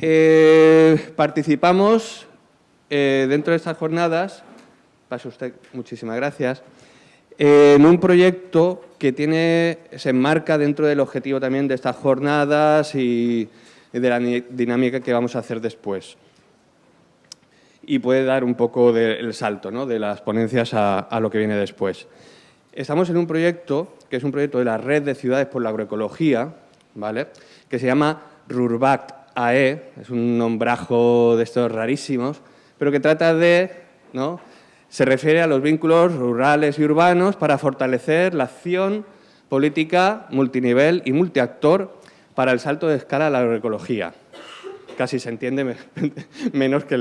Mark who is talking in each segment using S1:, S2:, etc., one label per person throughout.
S1: Eh, participamos eh, dentro de estas jornadas, pase usted, muchísimas gracias, eh, en un proyecto que tiene, se enmarca dentro del objetivo también de estas jornadas y de la dinámica que vamos a hacer después. Y puede dar un poco del salto ¿no? de las ponencias a, lo que viene después. Estamos en un proyecto, que es un proyecto de la Red de Ciudades por la Agroecología, ¿vale? que se llama RURBACT AE, es un nombrajo de estos rarísimos, pero que trata de, ¿no? se refiere a los vínculos rurales y urbanos para fortalecer la acción política multinivel y multiactor para el salto de escala a la agroecología. Casi se entiende menos que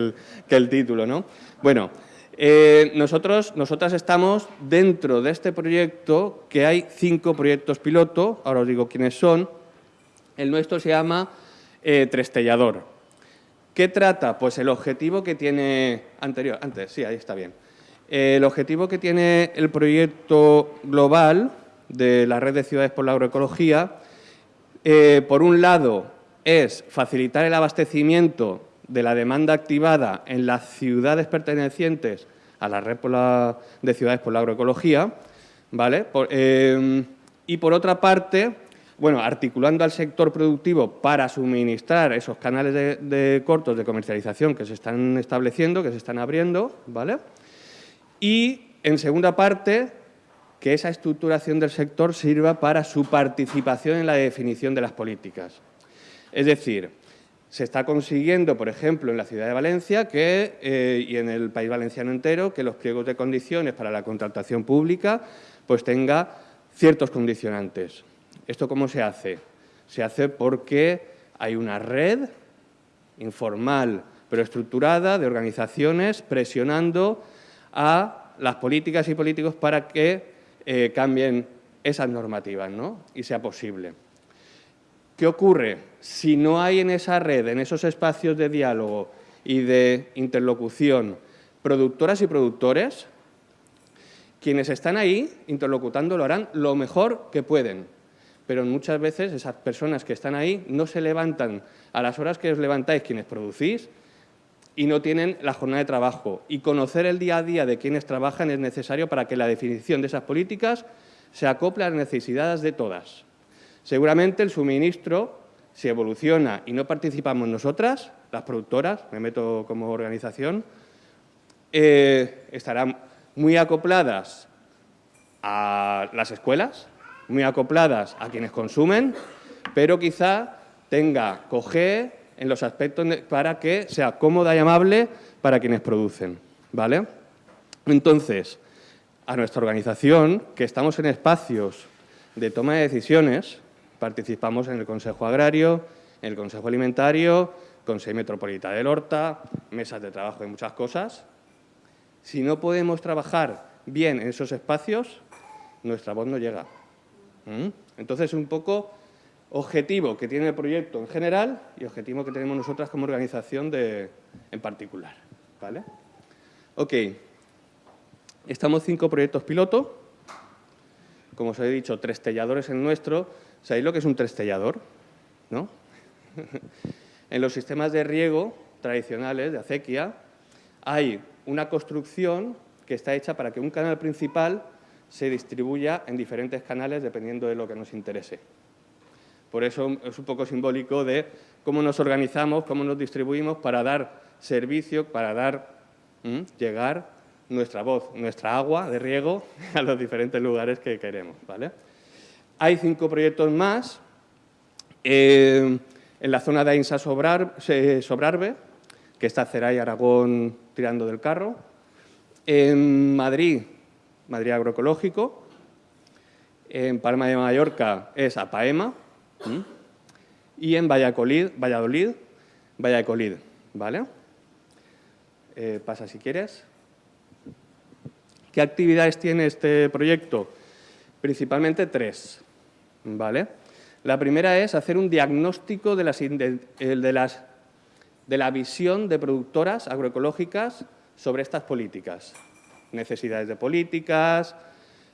S1: el, título. ¿no? Bueno, eh, nosotros, nosotras estamos dentro de este proyecto, que hay cinco proyectos piloto, ahora os digo quiénes son. El nuestro se llama eh, Trestellador. ¿Qué trata? Pues el objetivo que tiene... Anterior, antes, sí, ahí está bien. el objetivo que tiene el proyecto global de la Red de Ciudades por la Agroecología, eh, por un lado, es facilitar el abastecimiento de la demanda activada en las ciudades pertenecientes a la Red de Ciudades por la Agroecología, ¿vale? Eh, y por otra parte, bueno, articulando al sector productivo para suministrar esos canales de, cortos de comercialización que se están estableciendo, que se están abriendo, ¿vale? Y, en segunda parte, que esa estructuración del sector sirva para su participación en la definición de las políticas. Es decir, se está consiguiendo, por ejemplo, en la ciudad de Valencia que, eh, y en el país valenciano entero, que los pliegos de condiciones para la contratación pública pues tenga ciertos condicionantes. ¿Esto cómo se hace? Se hace porque hay una red informal pero estructurada de organizaciones presionando a las políticas y políticos para que eh, cambien esas normativas ¿no? y sea posible. ¿Qué ocurre? Si no hay en esa red, en esos espacios de diálogo y de interlocución, productoras y productores, quienes están ahí interlocutando lo harán lo mejor que pueden, pero muchas veces esas personas que están ahí no se levantan a las horas que os levantáis quienes producís y no tienen la jornada de trabajo. Y conocer el día a día de quienes trabajan es necesario para que la definición de esas políticas se acople a las necesidades de todas. Seguramente el suministro, si evoluciona y no participamos nosotras, las productoras, me meto como organización, eh, estarán muy acopladas a las escuelas, muy acopladas a quienes consumen, pero quizá tenga coge en los aspectos para que sea cómoda y amable para quienes producen. ¿vale? Entonces, a nuestra organización, que estamos en espacios de toma de decisiones, participamos en el Consejo Agrario, en el Consejo Alimentario, Consejo Metropolitano del Horta, mesas de trabajo de muchas cosas. Si no podemos trabajar bien en esos espacios, nuestra voz no llega. ¿Mm? Entonces, un poco objetivo que tiene el proyecto en general y objetivo que tenemos nosotras como organización en particular. ¿vale? Ok, estamos cinco proyectos piloto. Como os he dicho, tres telladores en nuestro. ¿Sabéis lo que es un trestellador? ¿No? en los sistemas de riego tradicionales de acequia hay una construcción que está hecha para que un canal principal se distribuya en diferentes canales dependiendo de lo que nos interese. Por eso es un poco simbólico de cómo nos organizamos, cómo nos distribuimos para dar servicio, para dar, llegar nuestra voz, nuestra agua de riego a los diferentes lugares que queremos. ¿vale? Hay cinco proyectos más eh, en la zona de Ainsa Sobrarbe, que está Ceray Aragón tirando del carro. En Madrid Madrid Agroecológico. En Palma de Mallorca es APAEMA. Y en Valladolid, Valladolid, Valladolid, ¿vale? Eh, pasa si quieres. ¿Qué actividades tiene este proyecto? Principalmente tres, ¿vale? La primera es hacer un diagnóstico de, las, de, las, de la visión de productoras agroecológicas sobre estas políticas necesidades de políticas,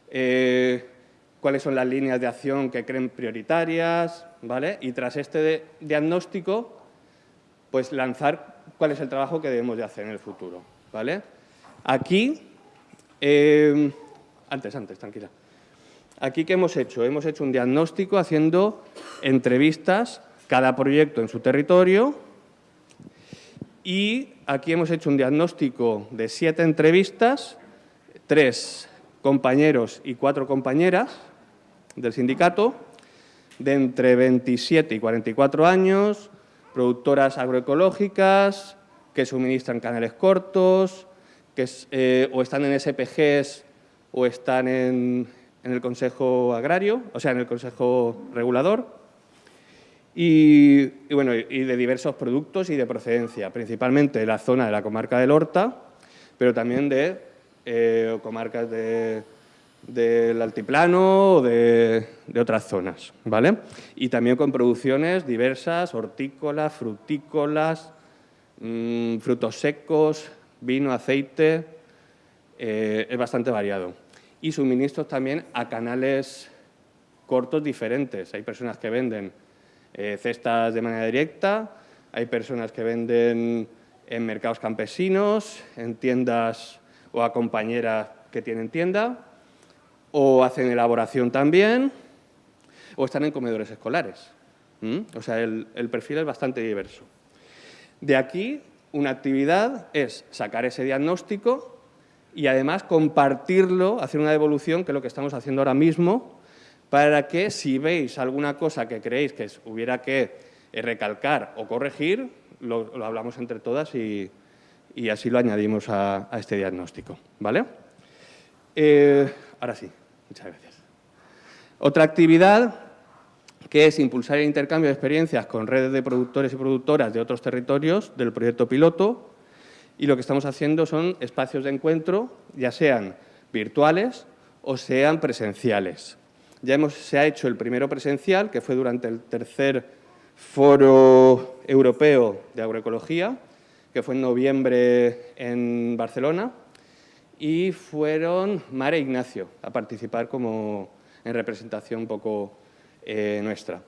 S1: eh, cuáles son las líneas de acción que creen prioritarias, ¿vale? Y tras este diagnóstico, pues lanzar cuál es el trabajo que debemos de hacer en el futuro. ¿vale? Aquí, eh, antes, antes, tranquila. Aquí, ¿qué hemos hecho? Hemos hecho un diagnóstico haciendo entrevistas, cada proyecto en su territorio, y aquí hemos hecho un diagnóstico de siete entrevistas, tres compañeros y cuatro compañeras del sindicato, de entre 27 y 44 años, productoras agroecológicas que suministran canales cortos, que eh, o están en SPGs o están en, el Consejo Agrario, o sea, en el Consejo Regulador, y, bueno, y de diversos productos y de procedencia, principalmente de la zona de la comarca del Horta, pero también de eh, comarcas del altiplano o de, otras zonas, ¿vale? Y también con producciones diversas, hortícolas, frutícolas, mm, frutos secos, vino, aceite, eh, es bastante variado. Y suministros también a canales cortos diferentes. Hay personas que venden eh, cestas de manera directa, hay personas que venden en mercados campesinos, en tiendas o a compañeras que tienen tienda, o hacen elaboración también, o están en comedores escolares. O sea, el, perfil es bastante diverso. De aquí, una actividad es sacar ese diagnóstico y además compartirlo, hacer una devolución, que es lo que estamos haciendo ahora mismo, para que si veis alguna cosa que creéis que hubiera que recalcar o corregir, lo, hablamos entre todas y, así lo añadimos a, este diagnóstico. ¿vale? Eh, ahora sí, muchas gracias. Otra actividad que es impulsar el intercambio de experiencias con redes de productores y productoras de otros territorios del proyecto piloto y lo que estamos haciendo son espacios de encuentro, ya sean virtuales o sean presenciales. Ya hemos, se ha hecho el primero presencial, que fue durante el tercer Foro Europeo de Agroecología, que fue en noviembre en Barcelona, y fueron Mare Ignacio a participar como en representación un poco eh, nuestra.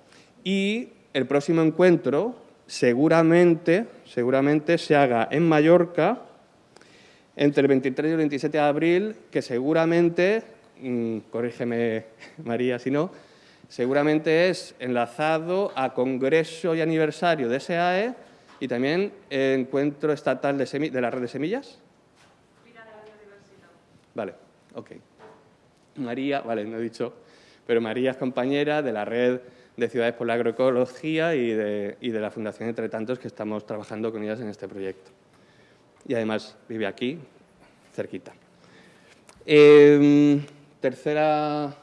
S1: Y el próximo encuentro seguramente, seguramente se haga en Mallorca entre el 23 y el 27 de abril, que seguramente Mm, corrígeme María si no, seguramente es enlazado a congreso y aniversario de SAE y también encuentro estatal de, la red de semillas. Vale, ok. María, vale, no he dicho, pero María es compañera de la red de Ciudades por la Agroecología y de, y de la Fundación Entre Tantos que estamos trabajando con ellas en este proyecto. Y además vive aquí, cerquita. Eh, tercera,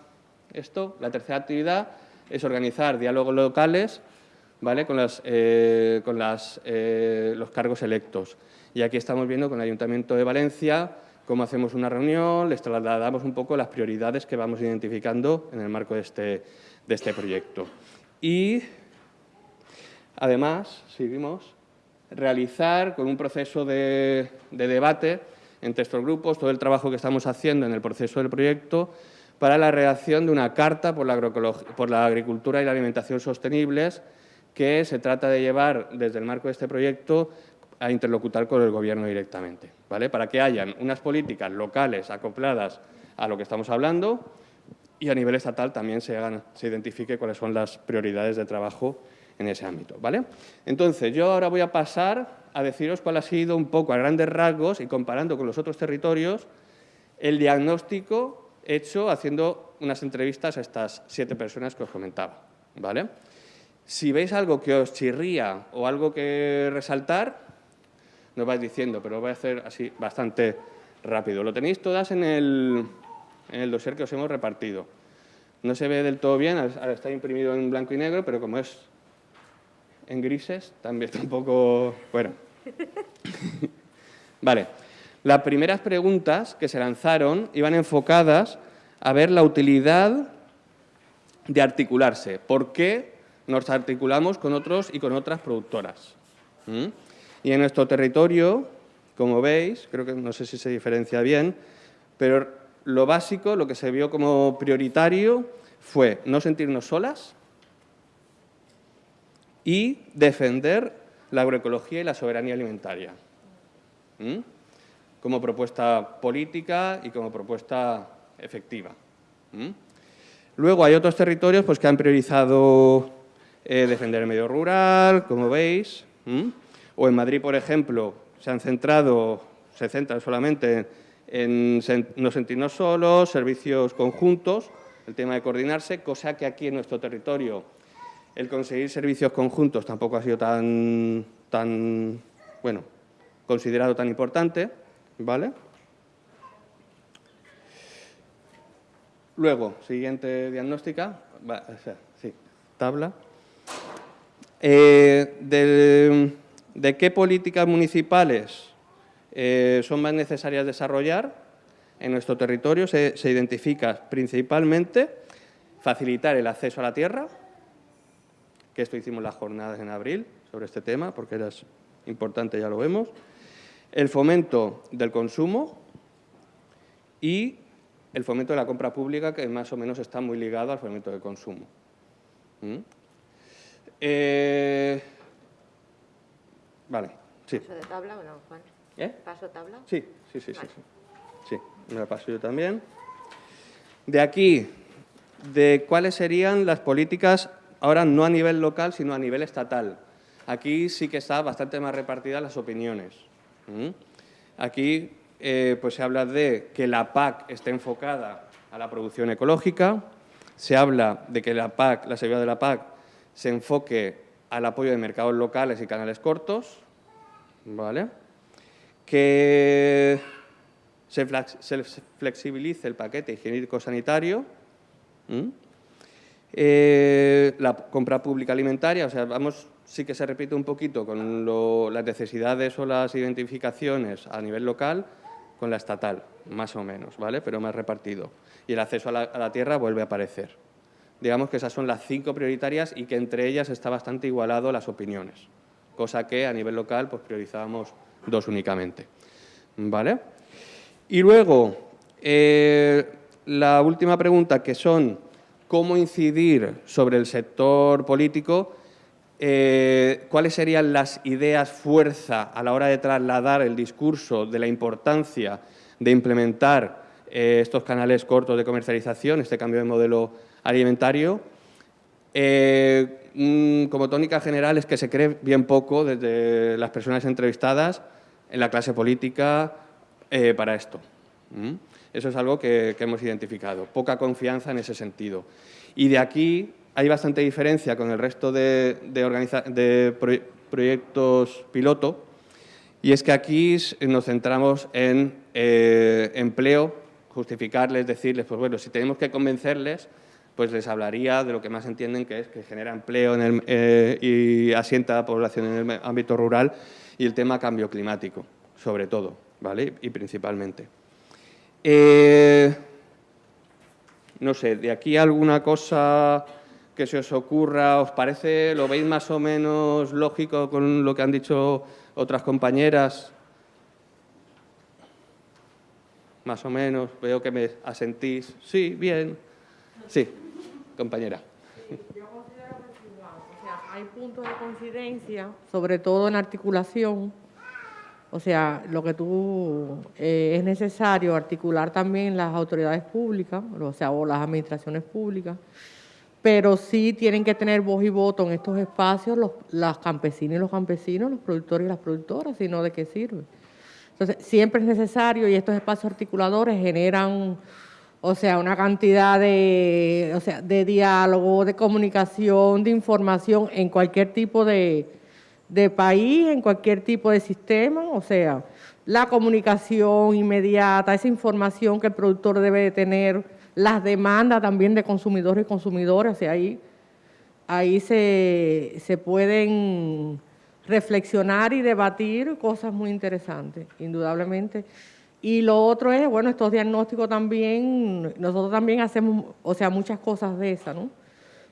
S1: esto, la tercera actividad es organizar diálogos locales con, eh, eh, los cargos electos. Y aquí estamos viendo con el Ayuntamiento de Valencia cómo hacemos una reunión, les trasladamos un poco las prioridades que vamos identificando en el marco de este, este proyecto. Y, además, seguimos, realizar con un proceso de, de debate entre estos grupos, todo el trabajo que estamos haciendo en el proceso del proyecto para la redacción de una carta por la agricultura y la alimentación sostenibles que se trata de llevar desde el marco de este proyecto a interlocutar con el Gobierno directamente, ¿vale? para que hayan unas políticas locales acopladas a lo que estamos hablando y a nivel estatal también se, hagan, se identifique cuáles son las prioridades de trabajo en ese ámbito. ¿vale? Entonces, yo ahora voy a pasar a deciros cuál ha sido un poco a grandes rasgos y comparando con los otros territorios el diagnóstico hecho haciendo unas entrevistas a estas siete personas que os comentaba. ¿vale? Si veis algo que os chirría o algo que resaltar, nos vais diciendo, pero voy a hacer así bastante rápido. Lo tenéis todas en el, en el dossier que os hemos repartido. No se ve del todo bien, está imprimido en blanco y negro, pero como es en grises, también está un poco... Bueno. vale. Las primeras preguntas que se lanzaron iban enfocadas a ver la utilidad de articularse. ¿Por qué nos articulamos con otros y con otras productoras? Y en nuestro territorio, como veis, creo que no sé si se diferencia bien, pero lo básico, lo que se vio como prioritario fue no sentirnos solas, y defender la agroecología y la soberanía alimentaria. Como propuesta política y como propuesta efectiva. Luego hay otros territorios pues, que han priorizado eh, defender el medio rural, como veis, o en Madrid, por ejemplo, se han centrado, se centran solamente en no sentirnos solos, servicios conjuntos, el tema de coordinarse, cosa que aquí en nuestro territorio el conseguir servicios conjuntos tampoco ha sido tan, tan bueno, considerado tan importante, ¿vale? Luego, siguiente diagnóstica, sí, tabla. Eh, de, qué políticas municipales eh, son más necesarias desarrollar en nuestro territorio? Se, identifica principalmente facilitar el acceso a la tierra, que esto hicimos las jornadas en abril sobre este tema, porque era importante, ya lo vemos, el fomento del consumo y el fomento de la compra pública, que más o menos está muy ligado al fomento del consumo. ¿Mm? Eh, vale, sí.
S2: ¿Paso de tabla o no, Juan?
S1: ¿Eh?
S2: ¿Paso tabla?
S1: Sí, sí, sí, sí, sí. me la paso yo también. De aquí, de cuáles serían las políticas, ahora no a nivel local, sino a nivel estatal. Aquí sí que está bastante más repartidas las opiniones. ¿Mm? Aquí eh, pues se habla de que la PAC esté enfocada a la producción ecológica, se habla de que la PAC, la seguridad de la PAC, se enfoque al apoyo de mercados locales y canales cortos, ¿vale? que se, flexibilice el paquete higiénico-sanitario, eh, la compra pública alimentaria, o sea, vamos, sí que se repite un poquito con las necesidades o las identificaciones a nivel local, con la estatal, más o menos, ¿vale? Pero más repartido. Y el acceso a la, tierra vuelve a aparecer. Digamos que esas son las cinco prioritarias y que entre ellas está bastante igualado las opiniones, cosa que a nivel local pues priorizábamos dos únicamente, ¿vale? Y luego, eh, la última pregunta, que son cómo incidir sobre el sector político, eh, cuáles serían las ideas fuerza a la hora de trasladar el discurso de la importancia de implementar eh, estos canales cortos de comercialización, este cambio de modelo alimentario. Eh, mm, como tónica general es que se cree bien poco desde las personas entrevistadas en la clase política para esto. Eso es algo que, que hemos identificado, poca confianza en ese sentido. Y de aquí hay bastante diferencia con el resto de, proyectos piloto y es que aquí nos centramos en eh, empleo, justificarles, decirles, pues bueno, si tenemos que convencerles, pues les hablaría de lo que más entienden que es que genera empleo eh, y asienta a la población en el ámbito rural y el tema cambio climático, sobre todo, ¿vale? Y principalmente. Eh, no sé, de aquí alguna cosa que se os ocurra, ¿os parece, lo veis más o menos lógico con lo que han dicho otras compañeras? Más o menos, veo que me asentís. Sí, bien. Sí, compañera.
S3: yo considero que hay puntos de coincidencia, sobre todo en articulación. O sea, lo que tú eh, es necesario articular también las autoridades públicas, o sea, o las administraciones públicas, pero sí tienen que tener voz y voto en estos espacios los, las campesinas y los campesinos, los productores y las productoras, si no, ¿de qué sirve? Entonces, siempre es necesario y estos espacios articuladores generan, o sea, una cantidad de, o sea, de diálogo, de comunicación, de información en cualquier tipo de, de país, en cualquier tipo de sistema, o sea, la comunicación inmediata, esa información que el productor debe de tener, las demandas también de consumidores y consumidoras, y ahí, ahí se, se pueden reflexionar y debatir cosas muy interesantes, indudablemente. Y lo otro es, bueno, estos diagnósticos también, nosotros también hacemos, o sea, muchas cosas de esas, ¿no?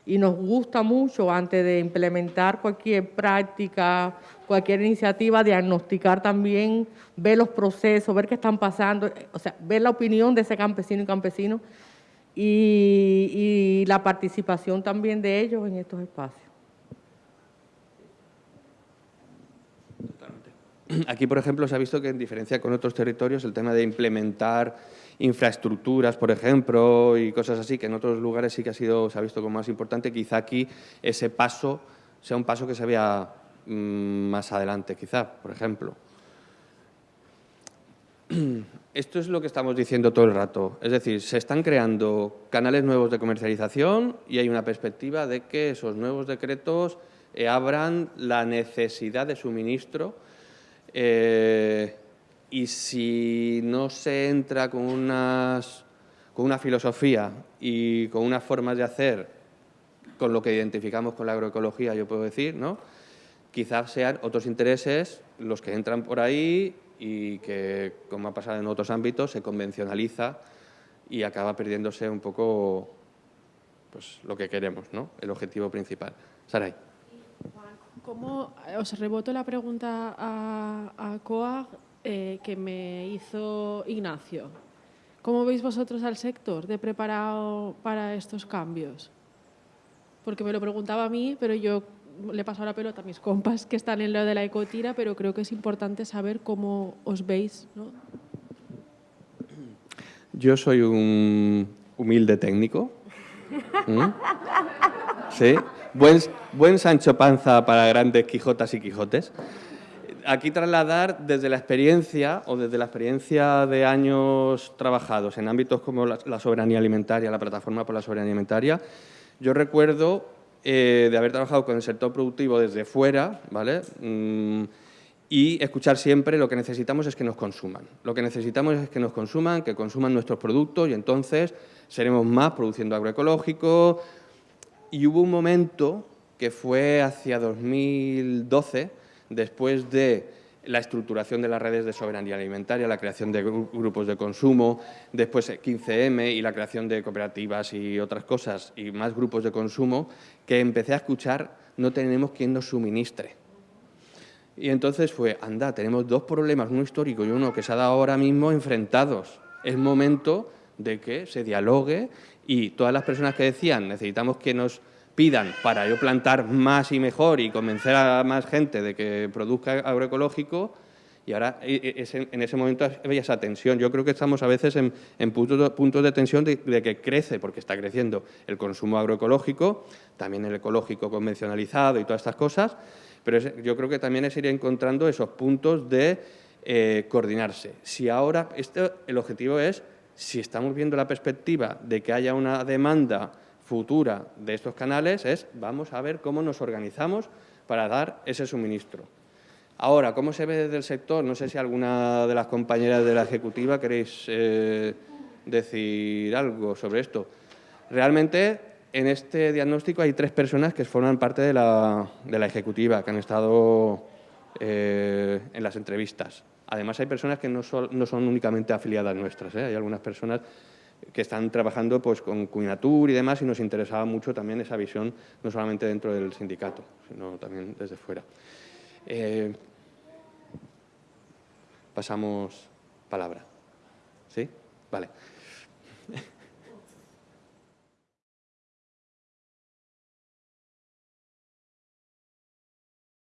S3: Y nos gusta mucho, antes de implementar cualquier práctica, cualquier iniciativa, diagnosticar también, ver los procesos, ver qué están pasando, o sea, ver la opinión de ese campesino y campesino y, la participación también de ellos en estos espacios.
S1: aquí, por ejemplo, se ha visto que en diferencia con otros territorios el tema de implementar infraestructuras, por ejemplo, y cosas así, que en otros lugares sí que ha sido, se ha visto como más importante, quizá aquí ese paso sea un paso que se vea mm, más adelante, quizá, por ejemplo. Esto es lo que estamos diciendo todo el rato. Es decir, se están creando canales nuevos de comercialización y hay una perspectiva de que esos nuevos decretos eh, abran la necesidad de suministro eh, y si no se entra con, unas, con una filosofía y con unas formas de hacer con lo que identificamos con la agroecología, yo puedo decir, ¿no? quizás sean otros intereses los que entran por ahí y que, como ha pasado en otros ámbitos, se convencionaliza y acaba perdiéndose un poco pues, lo que queremos, ¿no? el objetivo principal. Saray.
S2: ¿Cómo, os reboto la pregunta a, a COAG eh, que me hizo Ignacio. ¿Cómo veis vosotros al sector de preparado para estos cambios? Porque me lo preguntaba a mí, pero yo le paso la pelota a mis compas que están en lo de la ecotira, pero creo que es importante saber cómo os veis. ¿no?
S1: Yo soy un humilde técnico. ¿Mm? Sí. Buen, Sancho Panza para grandes Quijotas y Quijotes. Aquí trasladar desde la experiencia o desde la experiencia de años trabajados en ámbitos como la, la soberanía alimentaria, la plataforma por la soberanía alimentaria, yo recuerdo eh, de haber trabajado con el sector productivo desde fuera, ¿vale? Mm, y escuchar siempre lo que necesitamos es que nos consuman. Lo que necesitamos es que nos consuman, que consuman nuestros productos y entonces seremos más produciendo agroecológico. Y hubo un momento que fue hacia 2012, después de la estructuración de las redes de soberanía alimentaria, la creación de grupos de consumo, después 15M y la creación de cooperativas y otras cosas, y más grupos de consumo, que empecé a escuchar no tenemos quien nos suministre. Y entonces fue, anda, tenemos dos problemas, uno histórico y uno que se ha dado ahora mismo enfrentados. Es momento de que se dialogue y todas las personas que decían necesitamos que nos pidan para yo plantar más y mejor y convencer a más gente de que produzca agroecológico, y ahora e, e, en ese momento había esa tensión. Yo creo que estamos a veces en, puntos, de tensión de, que crece, porque está creciendo el consumo agroecológico, también el ecológico convencionalizado y todas estas cosas, pero yo creo que también es ir encontrando esos puntos de eh, coordinarse. Si ahora, este, el objetivo es, si estamos viendo la perspectiva de que haya una demanda futura de estos canales es vamos a ver cómo nos organizamos para dar ese suministro. Ahora, ¿cómo se ve desde el sector? No sé si alguna de las compañeras de la ejecutiva queréis eh, decir algo sobre esto. Realmente, en este diagnóstico hay tres personas que forman parte de la, ejecutiva, que han estado eh, en las entrevistas. Además, hay personas que no son, no son únicamente afiliadas nuestras, ¿eh? hay algunas personas que están trabajando pues, con Cuinatur y demás y nos interesaba mucho también esa visión, no solamente dentro del sindicato, sino también desde fuera. Eh, pasamos palabra. ¿Sí? Vale.